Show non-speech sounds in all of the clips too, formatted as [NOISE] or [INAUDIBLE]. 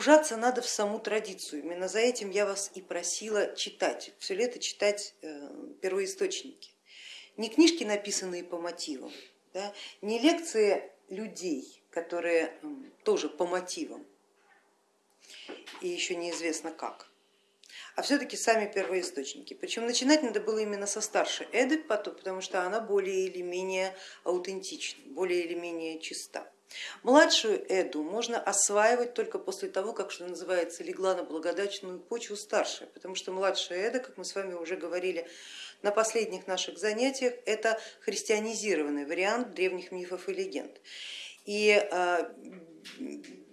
погружаться надо в саму традицию. Именно за этим я вас и просила читать, все лето читать э, первоисточники. Не книжки, написанные по мотивам, да, не лекции людей, которые тоже по мотивам и еще неизвестно как, а все-таки сами первоисточники. Причем начинать надо было именно со старшей Эды, потому что она более или менее аутентична, более или менее чиста. Младшую Эду можно осваивать только после того, как, что называется, легла на благодатную почву старшая, потому что младшая Эда, как мы с вами уже говорили на последних наших занятиях, это христианизированный вариант древних мифов и легенд. И а,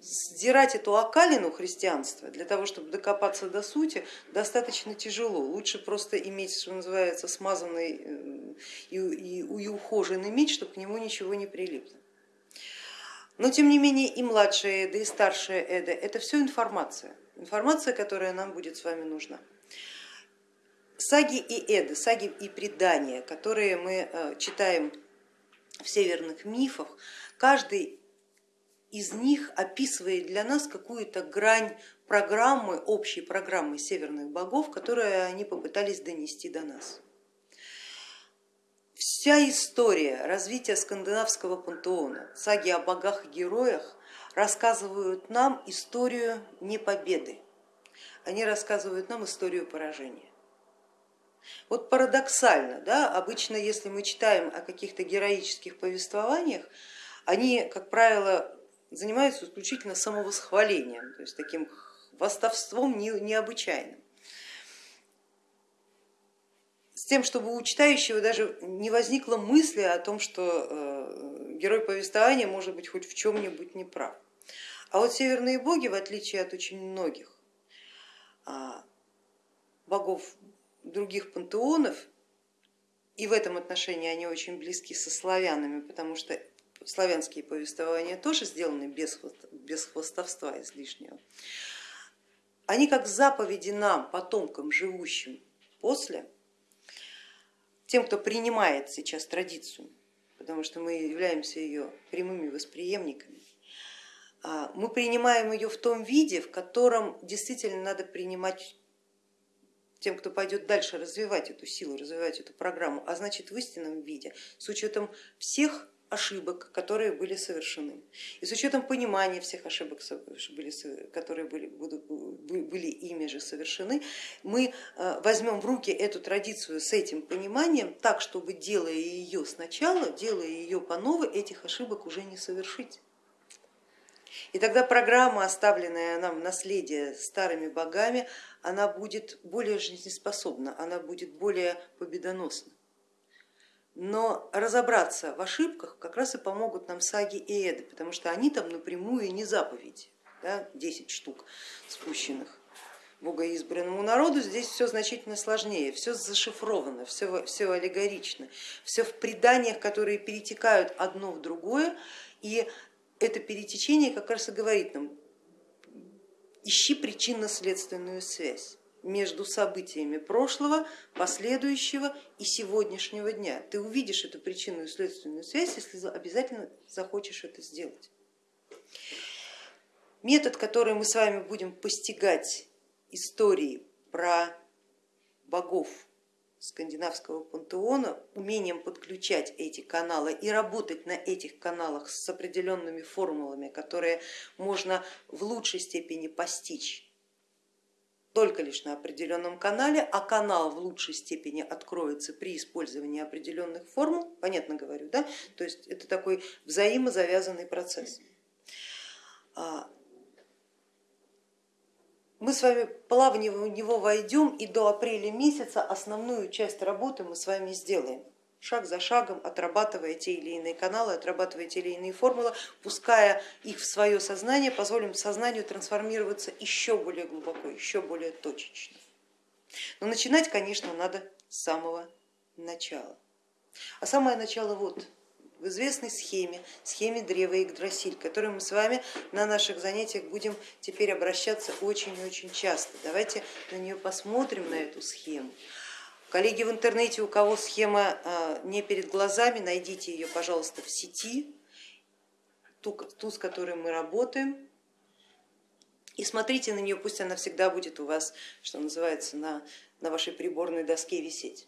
сдирать эту окалину христианства для того, чтобы докопаться до сути, достаточно тяжело. Лучше просто иметь, что называется, смазанный э, и, и ухоженный меч, чтобы к нему ничего не прилипло. Но тем не менее и младшая Эда, и старшая Эда это все информация, информация, которая нам будет с вами нужна. Саги и Эды, саги и предания, которые мы э, читаем в северных мифах, каждый из них описывает для нас какую-то грань программы, общей программы северных богов, которую они попытались донести до нас. Вся история развития скандинавского пантеона, саги о богах и героях рассказывают нам историю не победы, они рассказывают нам историю поражения. Вот парадоксально, да, обычно если мы читаем о каких-то героических повествованиях, они, как правило, занимаются исключительно самовосхвалением, то есть таким восставством необычайным с тем, чтобы у читающего даже не возникло мысли о том, что э, герой повествования может быть хоть в чем-нибудь неправ. А вот северные боги, в отличие от очень многих а, богов других пантеонов, и в этом отношении они очень близки со славянами, потому что славянские повествования тоже сделаны без, без хвостовства излишнего, они как заповеди нам, потомкам, живущим после, тем, кто принимает сейчас традицию, потому что мы являемся ее прямыми восприемниками, а, мы принимаем ее в том виде, в котором действительно надо принимать тем, кто пойдет дальше развивать эту силу, развивать эту программу, а значит в истинном виде, с учетом всех ошибок, которые были совершены. И с учетом понимания всех ошибок, которые были, были ими же совершены, мы э, возьмем в руки эту традицию с этим пониманием так, чтобы делая ее сначала, делая ее по новой, этих ошибок уже не совершить. И тогда программа, оставленная нам в наследие старыми богами, она будет более жизнеспособна, она будет более победоносна но разобраться в ошибках как раз и помогут нам саги и эды, потому что они там напрямую не заповеди, да, 10 штук спущенных. Богоизбранному народу, здесь все значительно сложнее, все зашифровано, все, все аллегорично, все в преданиях, которые перетекают одно в другое, и это перетечение как раз и говорит нам, ищи причинно-следственную связь между событиями прошлого, последующего и сегодняшнего дня. Ты увидишь эту причинную следственную связь, если обязательно захочешь это сделать. Метод, который мы с вами будем постигать истории про богов скандинавского пантеона, умением подключать эти каналы и работать на этих каналах с определенными формулами, которые можно в лучшей степени постичь только лишь на определенном канале, а канал в лучшей степени откроется при использовании определенных формул, понятно говорю, да? то есть это такой взаимозавязанный процесс. А, мы с вами плавно в него войдем и до апреля месяца основную часть работы мы с вами сделаем шаг за шагом отрабатывая те или иные каналы, отрабатывая те или иные формулы, пуская их в свое сознание, позволим сознанию трансформироваться еще более глубоко, еще более точечно. Но начинать, конечно, надо с самого начала. А самое начало вот в известной схеме, схеме древа Игдрасиль, к которой мы с вами на наших занятиях будем теперь обращаться очень-очень часто. Давайте на нее посмотрим, на эту схему. Коллеги в интернете, у кого схема а, не перед глазами, найдите ее, пожалуйста, в сети, ту, ту с которой мы работаем, И смотрите на нее, пусть она всегда будет у вас, что называется, на, на вашей приборной доске висеть.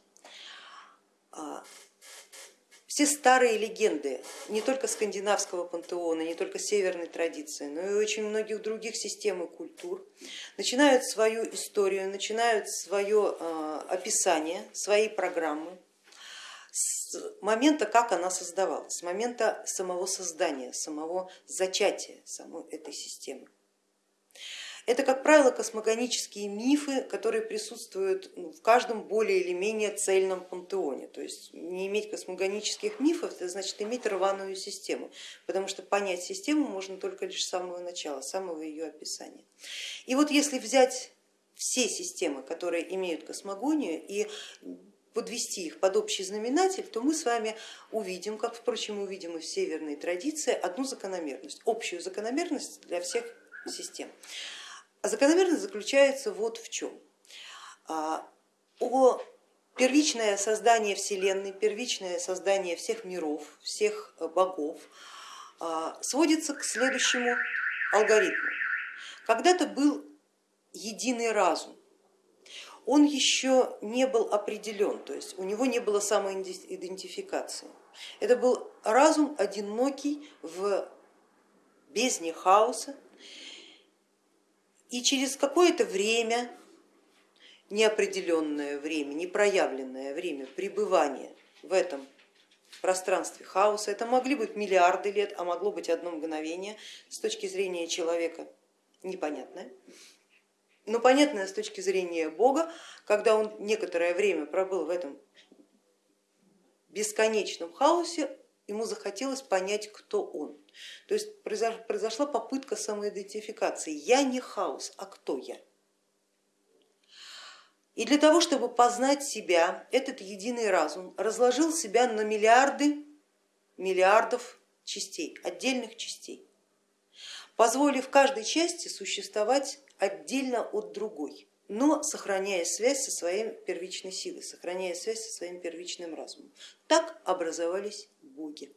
Все старые легенды, не только скандинавского пантеона, не только северной традиции, но и очень многих других систем и культур, начинают свою историю, начинают свое а, описание, своей программы с момента, как она создавалась, с момента самого создания, самого зачатия самой этой системы. Это, как правило, космогонические мифы, которые присутствуют ну, в каждом более или менее цельном пантеоне. То есть не иметь космогонических мифов, это значит иметь рваную систему, потому что понять систему можно только лишь с самого начала, с самого ее описания. И вот если взять все системы, которые имеют космогонию, и подвести их под общий знаменатель, то мы с вами увидим, как, впрочем, увидим и в северной традиции, одну закономерность, общую закономерность для всех систем. А закономерность заключается вот в чем. А, о первичное создание Вселенной, первичное создание всех миров, всех э, богов а, сводится к следующему алгоритму. Когда-то был единый разум, он еще не был определен, то есть у него не было самоидентификации. Это был разум одинокий в бездне хаоса, и через какое-то время, неопределенное время, непроявленное время пребывания в этом пространстве хаоса, это могли быть миллиарды лет, а могло быть одно мгновение, с точки зрения человека непонятное, но понятное с точки зрения Бога, когда он некоторое время пробыл в этом бесконечном хаосе, ему захотелось понять, кто он. То есть произошла попытка самоидентификации. Я не хаос, а кто я? И для того, чтобы познать себя, этот единый разум разложил себя на миллиарды миллиардов частей, отдельных частей, позволив каждой части существовать отдельно от другой, но сохраняя связь со своей первичной силой, сохраняя связь со своим первичным разумом. Так образовались боги.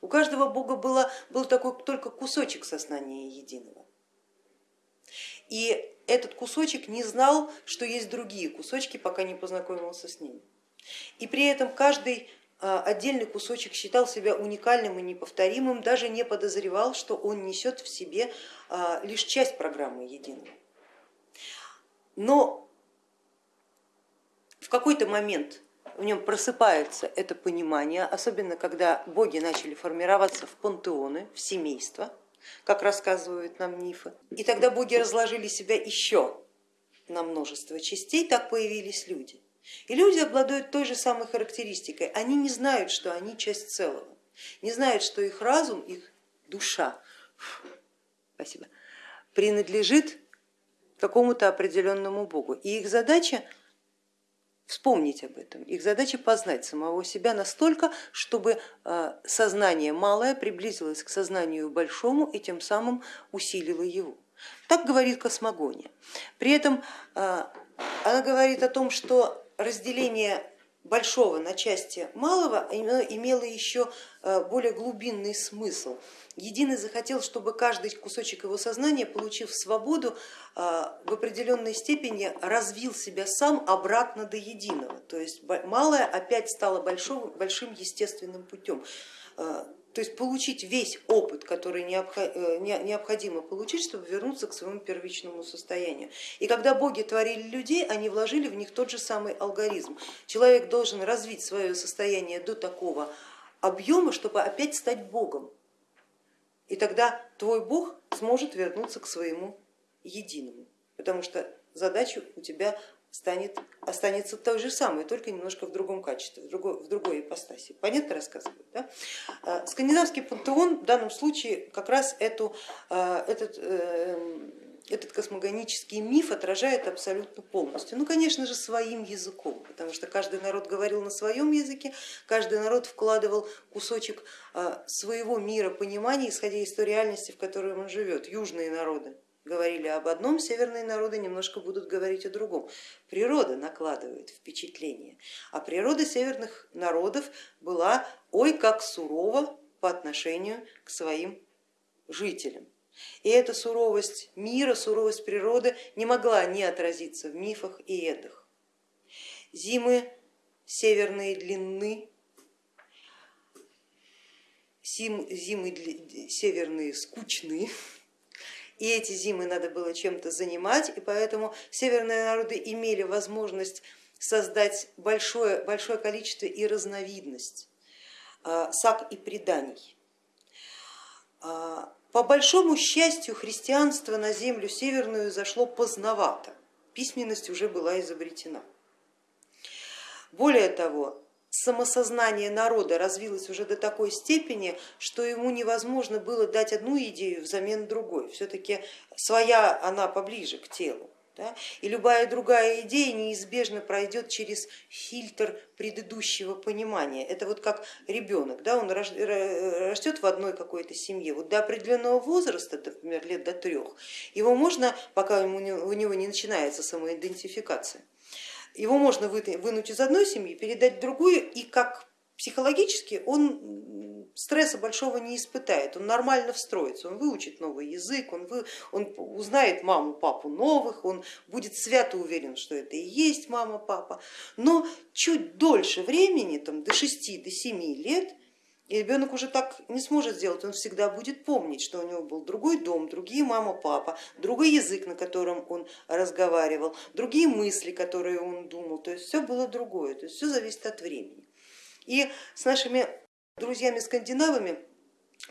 У каждого бога было, был такой только кусочек сознания единого. И этот кусочек не знал, что есть другие кусочки, пока не познакомился с ними. И при этом каждый а, отдельный кусочек считал себя уникальным и неповторимым, даже не подозревал, что он несет в себе а, лишь часть программы единого. Но в какой-то момент в нем просыпается это понимание, особенно когда боги начали формироваться в пантеоны, в семейства, как рассказывают нам мифы. И тогда боги разложили себя еще на множество частей, так появились люди. И люди обладают той же самой характеристикой, они не знают, что они часть целого, не знают, что их разум, их душа спасибо, принадлежит какому-то определенному богу. И их задача вспомнить об этом. Их задача познать самого себя настолько, чтобы а, сознание малое приблизилось к сознанию большому и тем самым усилило его. Так говорит космогония. При этом а, она говорит о том, что разделение большого на части малого имело еще э, более глубинный смысл. Единый захотел, чтобы каждый кусочек его сознания, получив свободу, э, в определенной степени развил себя сам обратно до единого. То есть малое опять стало большим естественным путем э, то есть получить весь опыт, который э, необходимо получить, чтобы вернуться к своему первичному состоянию. И когда боги творили людей, они вложили в них тот же самый алгоритм. Человек должен развить свое состояние до такого объема, чтобы опять стать богом. И тогда твой бог сможет вернуться к своему единому, потому что задача у тебя станет, останется той же самой, только немножко в другом качестве, в другой, в другой ипостаси. Понятно рассказываю? Да? А, скандинавский пантеон в данном случае как раз эту, а, этот, э, этот космогонический миф отражает абсолютно полностью. Ну, конечно же, своим языком, потому что каждый народ говорил на своем языке, каждый народ вкладывал кусочек а, своего мира понимания, исходя из той реальности, в которой он живет. Южные народы говорили об одном, северные народы немножко будут говорить о другом. Природа накладывает впечатление, а природа северных народов была ой как сурова по отношению к своим жителям. И эта суровость мира, суровость природы не могла не отразиться в мифах и эдах. Зимы северные длинны, зимы северные скучные, [LAUGHS] и эти зимы надо было чем-то занимать, и поэтому северные народы имели возможность создать большое, большое количество и разновидность а, саг и преданий. А, по большому счастью, христианство на землю северную зашло поздновато, письменность уже была изобретена. Более того, самосознание народа развилось уже до такой степени, что ему невозможно было дать одну идею взамен другой. Все-таки своя она поближе к телу. Да? И любая другая идея неизбежно пройдет через фильтр предыдущего понимания. Это вот как ребенок, да? он растет в одной какой-то семье, вот до определенного возраста, например, лет до трех, его можно, пока у него не начинается самоидентификация, его можно вынуть из одной семьи, передать в другую, и как психологически он стресса большого не испытает, он нормально встроится, он выучит новый язык, он, вы, он узнает маму, папу новых, он будет свято уверен, что это и есть мама, папа, но чуть дольше времени, там, до 6 до 7 лет, и ребенок уже так не сможет сделать, он всегда будет помнить, что у него был другой дом, другие мама, папа, другой язык, на котором он разговаривал, другие мысли, которые он думал, то есть все было другое, то есть все зависит от времени. И с нашими друзьями-скандинавами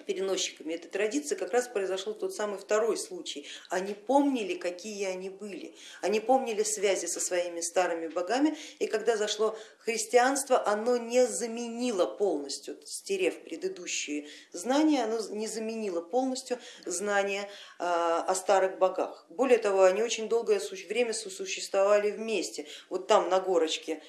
переносчиками этой традиции как раз произошел тот самый второй случай. Они помнили, какие они были, они помнили связи со своими старыми богами, и когда зашло христианство, оно не заменило полностью, стерев предыдущие знания, оно не заменило полностью знания а, о старых богах. Более того, они очень долгое время сосуществовали вместе. Вот там на горочке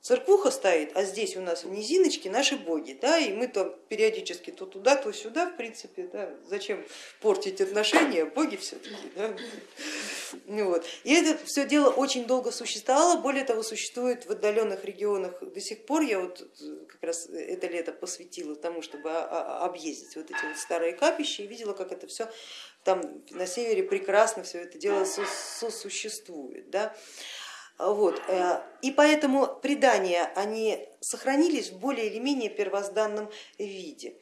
Церквуха стоит, а здесь у нас в низиночке наши боги, да, и мы там периодически то туда, то сюда, в принципе, да, зачем портить отношения, боги все-таки. Да? Вот. И это все дело очень долго существовало, более того, существует в отдаленных регионах до сих пор. Я вот как раз это лето посвятила тому, чтобы объездить вот эти вот старые капища и видела, как это все там на севере прекрасно все это дело сосуществует. Да? Вот. Э, и поэтому предания они сохранились в более или менее первозданном виде.